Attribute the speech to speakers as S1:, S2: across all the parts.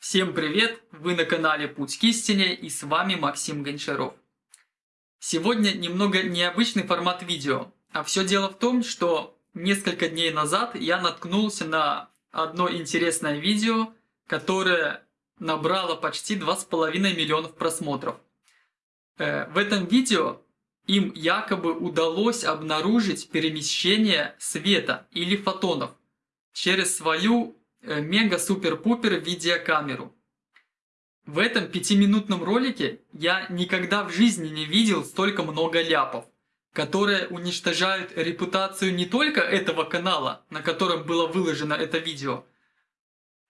S1: Всем привет! Вы на канале Путь к истине и с вами Максим Гончаров. Сегодня немного необычный формат видео, а все дело в том, что несколько дней назад я наткнулся на одно интересное видео, которое набрало почти 2,5 миллионов просмотров. Э, в этом видео им якобы удалось обнаружить перемещение света или фотонов через свою мега-супер-пупер видеокамеру. В этом пятиминутном ролике я никогда в жизни не видел столько много ляпов, которые уничтожают репутацию не только этого канала, на котором было выложено это видео,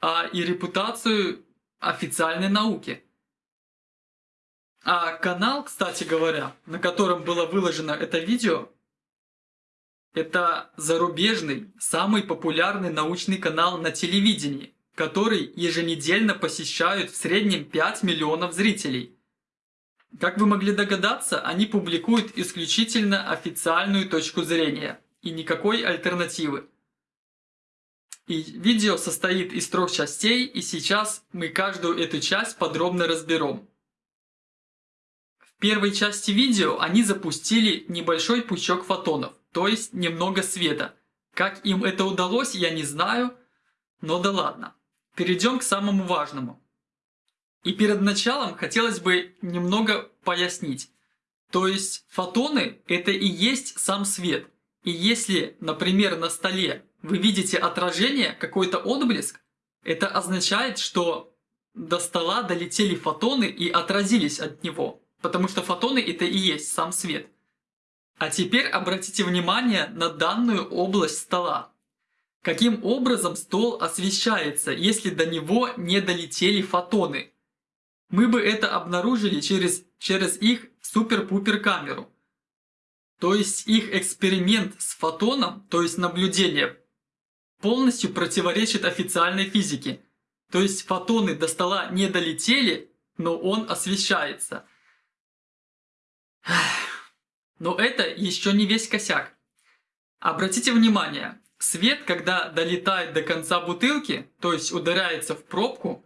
S1: а и репутацию официальной науки. А канал, кстати говоря, на котором было выложено это видео, это зарубежный, самый популярный научный канал на телевидении, который еженедельно посещают в среднем 5 миллионов зрителей. Как вы могли догадаться, они публикуют исключительно официальную точку зрения и никакой альтернативы. И видео состоит из трех частей, и сейчас мы каждую эту часть подробно разберем. В первой части видео они запустили небольшой пучок фотонов то есть немного света. Как им это удалось, я не знаю, но да ладно. Перейдем к самому важному. И перед началом хотелось бы немного пояснить. То есть фотоны это и есть сам свет. И если, например, на столе вы видите отражение, какой-то отблеск, это означает, что до стола долетели фотоны и отразились от него. Потому что фотоны это и есть сам свет. А теперь обратите внимание на данную область стола. Каким образом стол освещается, если до него не долетели фотоны? Мы бы это обнаружили через, через их супер-пупер камеру. То есть их эксперимент с фотоном, то есть наблюдение, полностью противоречит официальной физике. То есть фотоны до стола не долетели, но он освещается. Но это еще не весь косяк. Обратите внимание, свет, когда долетает до конца бутылки, то есть ударяется в пробку,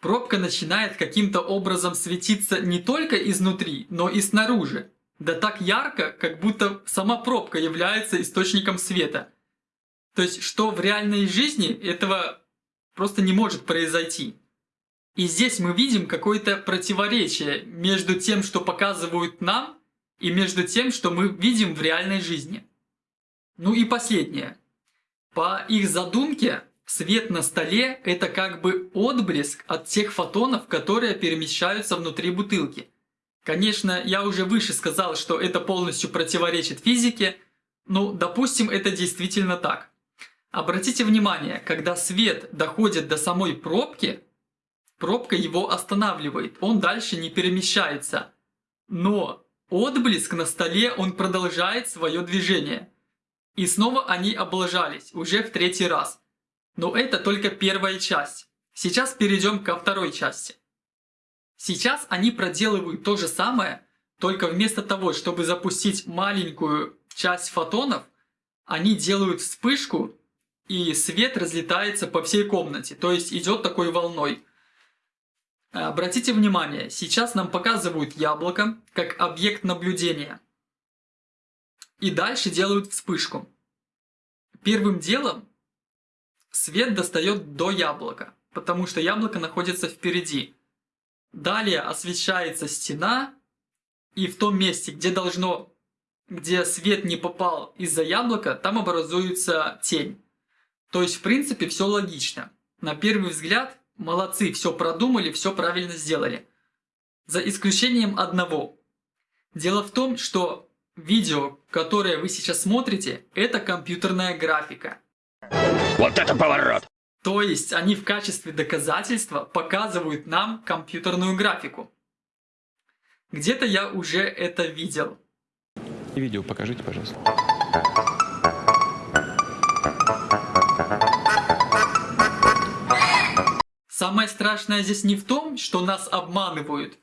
S1: пробка начинает каким-то образом светиться не только изнутри, но и снаружи. Да так ярко, как будто сама пробка является источником света. То есть, что в реальной жизни этого просто не может произойти. И здесь мы видим какое-то противоречие между тем, что показывают нам, и между тем, что мы видим в реальной жизни. Ну и последнее. По их задумке, свет на столе – это как бы отблеск от тех фотонов, которые перемещаются внутри бутылки. Конечно, я уже выше сказал, что это полностью противоречит физике, но допустим это действительно так. Обратите внимание, когда свет доходит до самой пробки, пробка его останавливает, он дальше не перемещается. Но Отблеск на столе, он продолжает свое движение. И снова они облажались, уже в третий раз. Но это только первая часть. Сейчас перейдем ко второй части. Сейчас они проделывают то же самое, только вместо того, чтобы запустить маленькую часть фотонов, они делают вспышку, и свет разлетается по всей комнате, то есть идет такой волной. Обратите внимание, сейчас нам показывают яблоко как объект наблюдения. И дальше делают вспышку. Первым делом свет достает до яблока, потому что яблоко находится впереди. Далее освещается стена, и в том месте, где должно, где свет не попал из-за яблока, там образуется тень. То есть, в принципе, все логично. На первый взгляд Молодцы, все продумали, все правильно сделали. За исключением одного. Дело в том, что видео, которое вы сейчас смотрите, это компьютерная графика.
S2: Вот это поворот!
S1: То есть они в качестве доказательства показывают нам компьютерную графику. Где-то я уже это видел.
S3: Видео покажите, пожалуйста.
S1: Самое страшное здесь не в том, что нас обманывают,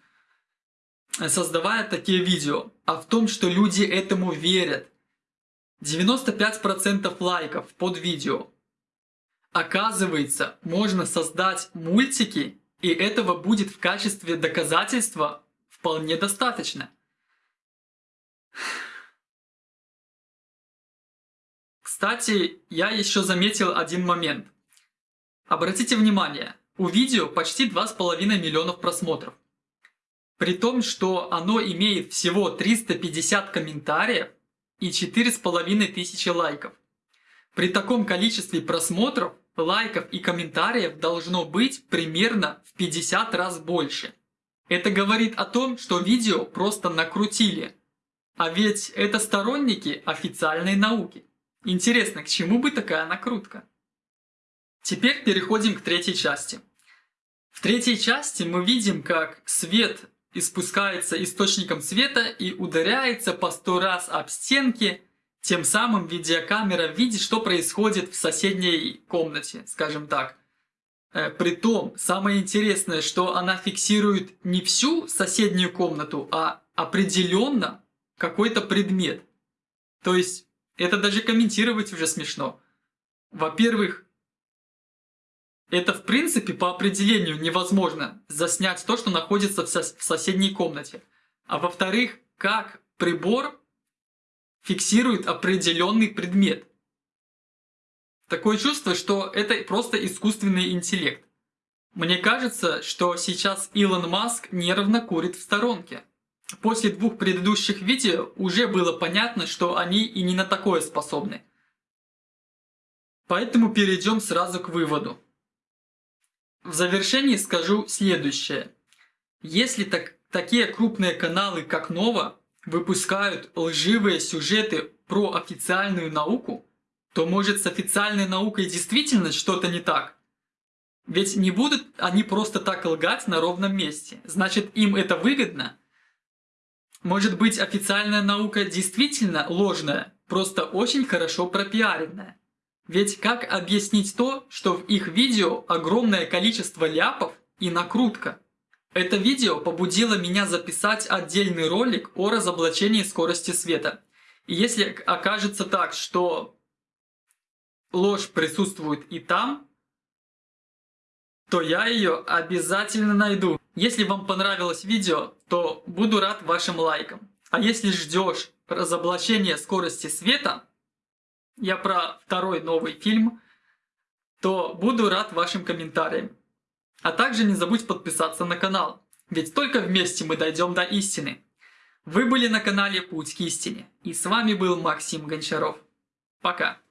S1: создавая такие видео, а в том, что люди этому верят. 95% лайков под видео. Оказывается, можно создать мультики И этого будет в качестве доказательства вполне достаточно. Кстати, я еще заметил один момент. Обратите внимание, у видео почти 2,5 миллионов просмотров. При том, что оно имеет всего 350 комментариев и 4,5 тысячи лайков. При таком количестве просмотров, лайков и комментариев должно быть примерно в 50 раз больше. Это говорит о том, что видео просто накрутили. А ведь это сторонники официальной науки. Интересно, к чему бы такая накрутка? Теперь переходим к третьей части. В третьей части мы видим, как свет испускается источником света и ударяется по сто раз об стенки, тем самым видеокамера видит, что происходит в соседней комнате, скажем так. Э, притом, самое интересное, что она фиксирует не всю соседнюю комнату, а определенно какой-то предмет. То есть, это даже комментировать уже смешно. Во-первых, это в принципе по определению невозможно заснять то, что находится в, сос в соседней комнате. А во-вторых, как прибор фиксирует определенный предмет. Такое чувство, что это просто искусственный интеллект. Мне кажется, что сейчас Илон Маск нервно курит в сторонке. После двух предыдущих видео уже было понятно, что они и не на такое способны. Поэтому перейдем сразу к выводу. В завершении скажу следующее. Если так, такие крупные каналы, как Нова, выпускают лживые сюжеты про официальную науку, то может с официальной наукой действительно что-то не так? Ведь не будут они просто так лгать на ровном месте. Значит, им это выгодно? Может быть, официальная наука действительно ложная, просто очень хорошо пропиаренная? Ведь как объяснить то, что в их видео огромное количество ляпов и накрутка? Это видео побудило меня записать отдельный ролик о разоблачении скорости света. И если окажется так, что ложь присутствует и там, то я ее обязательно найду. Если вам понравилось видео, то буду рад вашим лайкам. А если ждешь разоблачения скорости света, я про второй новый фильм, то буду рад вашим комментариям. А также не забудь подписаться на канал, ведь только вместе мы дойдем до истины. Вы были на канале Путь к истине, и с вами был Максим Гончаров. Пока.